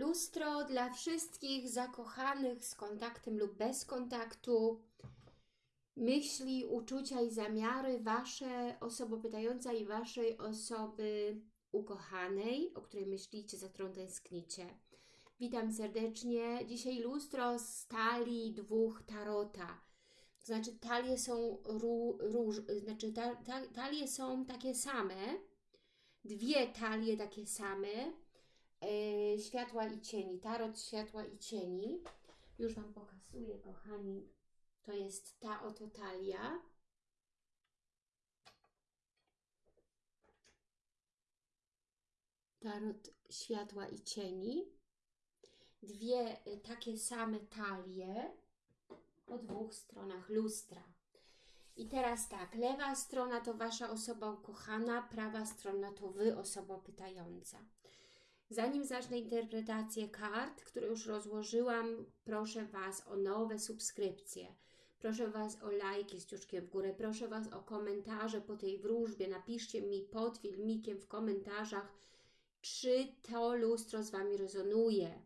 Lustro dla wszystkich zakochanych z kontaktem lub bez kontaktu. Myśli, uczucia i zamiary Wasze osoby pytająca i Waszej osoby ukochanej, o której myślicie, za którą tęsknicie. Witam serdecznie. Dzisiaj lustro z talii dwóch tarota. To znaczy talie są ró, róż, znaczy ta, ta, talie są takie same, dwie talie takie same, e, światła i cieni, tarot światła i cieni. Już Wam pokazuję, kochani, to jest ta oto talia. Tarot światła i cieni. Dwie y, takie same talie po dwóch stronach lustra. I teraz tak, lewa strona to Wasza osoba ukochana, prawa strona to Wy, osoba pytająca. Zanim zacznę interpretację kart, które już rozłożyłam, proszę Was o nowe subskrypcje. Proszę Was o lajki z ciuszkiem w górę. Proszę Was o komentarze po tej wróżbie. Napiszcie mi pod filmikiem w komentarzach, czy to lustro z Wami rezonuje.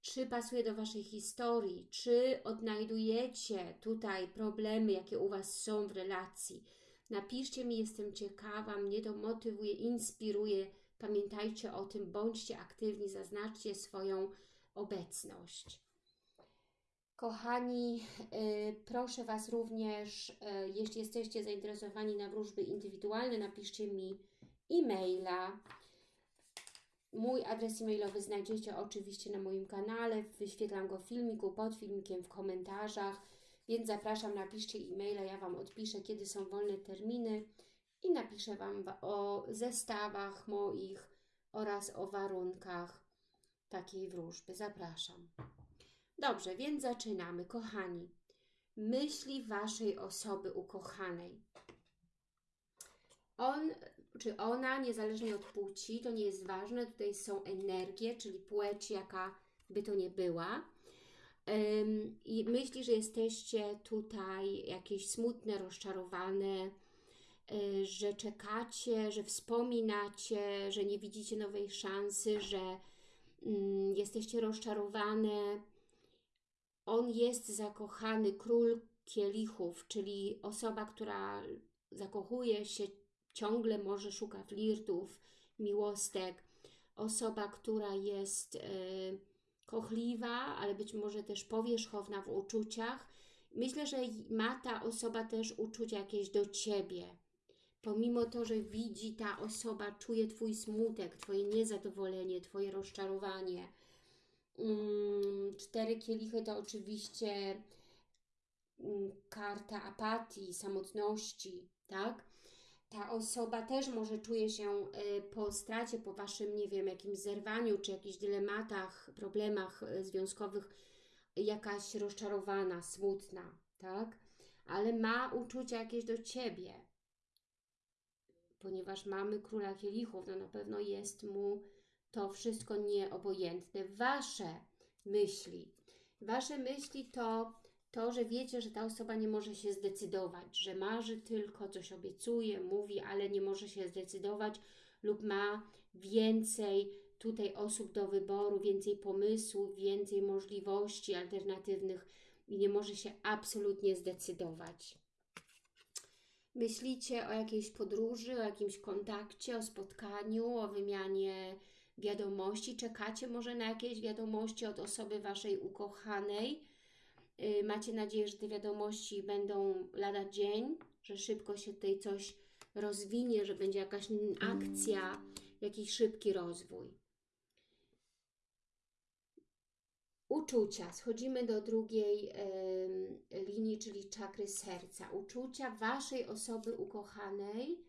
Czy pasuje do Waszej historii? Czy odnajdujecie tutaj problemy, jakie u Was są w relacji? Napiszcie mi, jestem ciekawa, mnie to motywuje, inspiruje. Pamiętajcie o tym, bądźcie aktywni, zaznaczcie swoją obecność. Kochani, y, proszę Was również, y, jeśli jesteście zainteresowani na wróżby indywidualne, napiszcie mi e-maila. Mój adres e-mailowy znajdziecie oczywiście na moim kanale, wyświetlam go w filmiku, pod filmikiem, w komentarzach, więc zapraszam, napiszcie e-maila, ja Wam odpiszę, kiedy są wolne terminy i napiszę Wam o zestawach moich oraz o warunkach takiej wróżby. Zapraszam. Dobrze, więc zaczynamy. Kochani, myśli Waszej osoby ukochanej. On czy ona, niezależnie od płci, to nie jest ważne. Tutaj są energie, czyli płeć, jaka by to nie była. I myśli, że jesteście tutaj jakieś smutne, rozczarowane, że czekacie, że wspominacie, że nie widzicie nowej szansy, że mm, jesteście rozczarowane. On jest zakochany, król kielichów, czyli osoba, która zakochuje się, ciągle może szuka flirtów, miłostek. Osoba, która jest y, kochliwa, ale być może też powierzchowna w uczuciach. Myślę, że ma ta osoba też uczucia jakieś do Ciebie. Pomimo to, że widzi ta osoba, czuje Twój smutek, Twoje niezadowolenie, Twoje rozczarowanie. Mm, cztery kielichy to oczywiście mm, karta apatii, samotności, tak? ta osoba też może czuje się y, po stracie, po Waszym, nie wiem, jakimś zerwaniu, czy jakichś dylematach, problemach y, związkowych, jakaś rozczarowana, smutna, tak? Ale ma uczucia jakieś do Ciebie. Ponieważ mamy Króla Kielichów, no na pewno jest mu to wszystko nieobojętne. Wasze myśli. Wasze myśli to to, że wiecie, że ta osoba nie może się zdecydować, że marzy tylko, coś obiecuje, mówi, ale nie może się zdecydować lub ma więcej tutaj osób do wyboru, więcej pomysłów, więcej możliwości alternatywnych i nie może się absolutnie zdecydować. Myślicie o jakiejś podróży, o jakimś kontakcie, o spotkaniu, o wymianie wiadomości, czekacie może na jakieś wiadomości od osoby Waszej ukochanej, Y, macie nadzieję, że te wiadomości będą lada dzień, że szybko się tutaj coś rozwinie, że będzie jakaś akcja, jakiś szybki rozwój. Uczucia. Schodzimy do drugiej y, linii, czyli czakry serca. Uczucia Waszej osoby ukochanej.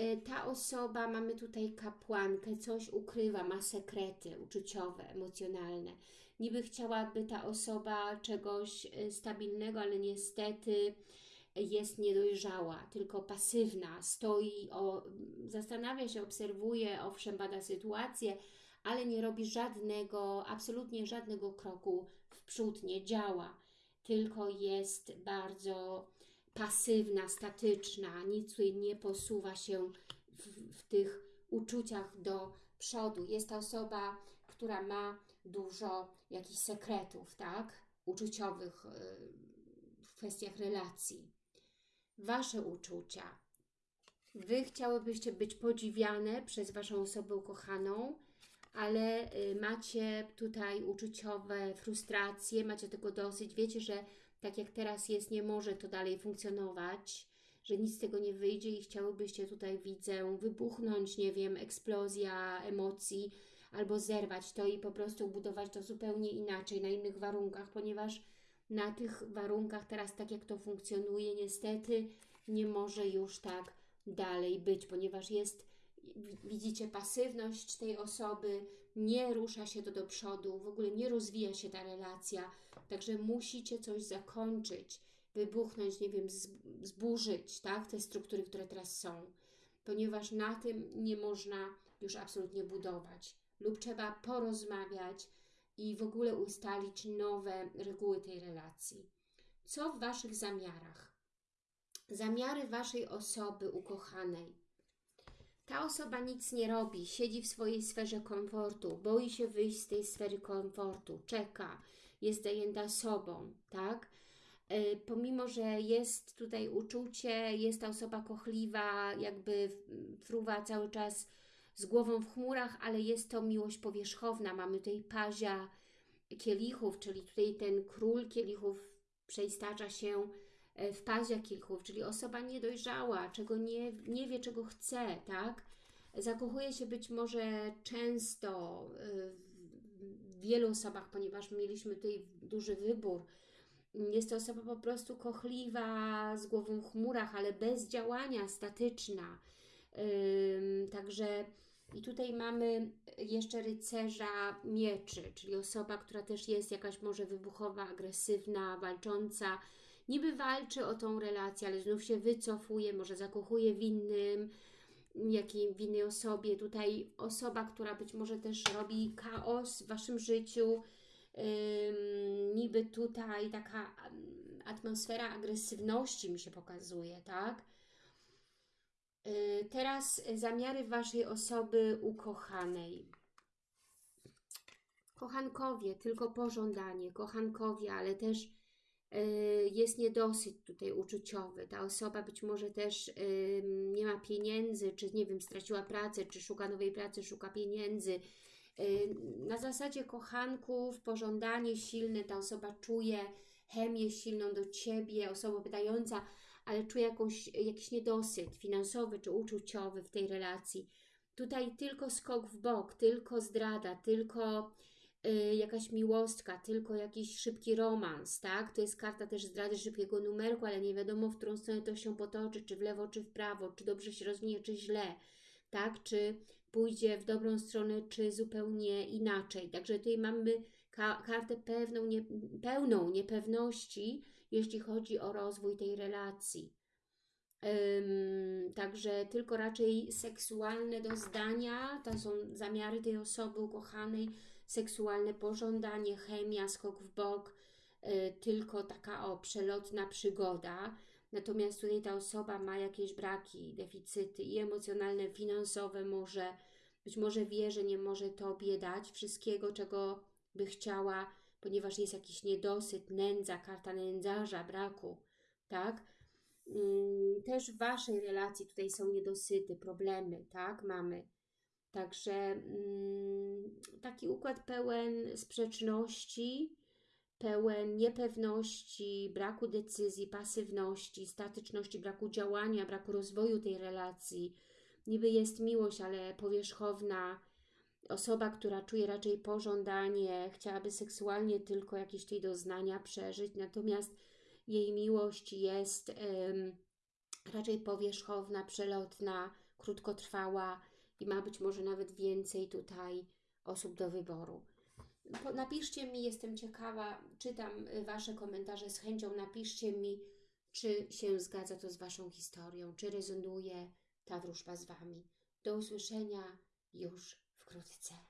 Y, ta osoba, mamy tutaj kapłankę, coś ukrywa, ma sekrety uczuciowe, emocjonalne niby chciałaby ta osoba czegoś y, stabilnego, ale niestety jest niedojrzała, tylko pasywna, stoi, o, zastanawia się, obserwuje, owszem, bada sytuację, ale nie robi żadnego, absolutnie żadnego kroku w przód, nie działa, tylko jest bardzo pasywna, statyczna, nic nie posuwa się w, w tych uczuciach do przodu. Jest ta osoba która ma dużo jakichś sekretów, tak? Uczuciowych y, w kwestiach relacji. Wasze uczucia. Wy chciałybyście być podziwiane przez Waszą osobę ukochaną, ale y, macie tutaj uczuciowe frustracje, macie tego dosyć. Wiecie, że tak jak teraz jest, nie może to dalej funkcjonować, że nic z tego nie wyjdzie i chciałybyście tutaj, widzę, wybuchnąć, nie wiem, eksplozja emocji, albo zerwać to i po prostu budować to zupełnie inaczej, na innych warunkach, ponieważ na tych warunkach teraz, tak jak to funkcjonuje, niestety nie może już tak dalej być, ponieważ jest, widzicie, pasywność tej osoby, nie rusza się to do przodu, w ogóle nie rozwija się ta relacja, także musicie coś zakończyć, wybuchnąć, nie wiem, zburzyć, tak, te struktury, które teraz są, ponieważ na tym nie można już absolutnie budować lub trzeba porozmawiać i w ogóle ustalić nowe reguły tej relacji. Co w Waszych zamiarach? Zamiary Waszej osoby ukochanej. Ta osoba nic nie robi, siedzi w swojej sferze komfortu, boi się wyjść z tej sfery komfortu, czeka, jest zajęta sobą, tak? E, pomimo, że jest tutaj uczucie, jest ta osoba kochliwa, jakby fruwa cały czas z głową w chmurach, ale jest to miłość powierzchowna. Mamy tutaj pazia kielichów, czyli tutaj ten król kielichów przeistacza się w pazia kielichów, czyli osoba niedojrzała, czego nie, nie wie, czego chce, tak? Zakochuje się być może często e, w wielu osobach, ponieważ mieliśmy tutaj duży wybór. Jest to osoba po prostu kochliwa, z głową w chmurach, ale bez działania, statyczna. Także i tutaj mamy jeszcze rycerza mieczy, czyli osoba, która też jest jakaś może wybuchowa, agresywna, walcząca. Niby walczy o tą relację, ale znów się wycofuje, może zakochuje w innym, jakiej, w innej osobie. Tutaj osoba, która być może też robi chaos w Waszym życiu. Ym, niby tutaj taka atmosfera agresywności mi się pokazuje, tak? Y, teraz zamiary Waszej osoby ukochanej. Kochankowie, tylko pożądanie, kochankowie, ale też jest niedosyt tutaj uczuciowy. Ta osoba być może też nie ma pieniędzy, czy nie wiem, straciła pracę, czy szuka nowej pracy, szuka pieniędzy. Y, na zasadzie kochanków, pożądanie silne, ta osoba czuje chemię silną do Ciebie, osoba pytająca, ale czuję jakąś, jakiś niedosyt finansowy czy uczuciowy w tej relacji. Tutaj tylko skok w bok, tylko zdrada, tylko y, jakaś miłostka, tylko jakiś szybki romans, tak? To jest karta też zdrady szybkiego numerku, ale nie wiadomo, w którą stronę to się potoczy, czy w lewo, czy w prawo, czy dobrze się rozwinie, czy źle, tak? Czy pójdzie w dobrą stronę, czy zupełnie inaczej. Także tutaj mamy ka kartę pewną, nie, pełną niepewności, jeśli chodzi o rozwój tej relacji. Um, także tylko raczej seksualne doznania, to są zamiary tej osoby ukochanej, seksualne pożądanie, chemia, skok w bok, y, tylko taka o przelotna przygoda. Natomiast tutaj ta osoba ma jakieś braki, deficyty i emocjonalne, finansowe może, być może wie, że nie może Tobie dać wszystkiego, czego by chciała, ponieważ jest jakiś niedosyt, nędza, karta nędzarza, braku, tak? Mm, też w Waszej relacji tutaj są niedosyty, problemy, tak? Mamy. Także mm, taki układ pełen sprzeczności, pełen niepewności, braku decyzji, pasywności, statyczności, braku działania, braku rozwoju tej relacji. Niby jest miłość, ale powierzchowna, osoba, która czuje raczej pożądanie, chciałaby seksualnie tylko jakieś tej doznania przeżyć, natomiast jej miłość jest um, raczej powierzchowna, przelotna, krótkotrwała i ma być może nawet więcej tutaj osób do wyboru. Napiszcie mi, jestem ciekawa, czytam y, Wasze komentarze z chęcią, napiszcie mi, czy się zgadza to z Waszą historią, czy rezonuje ta wróżba z Wami. Do usłyszenia już wkrótce.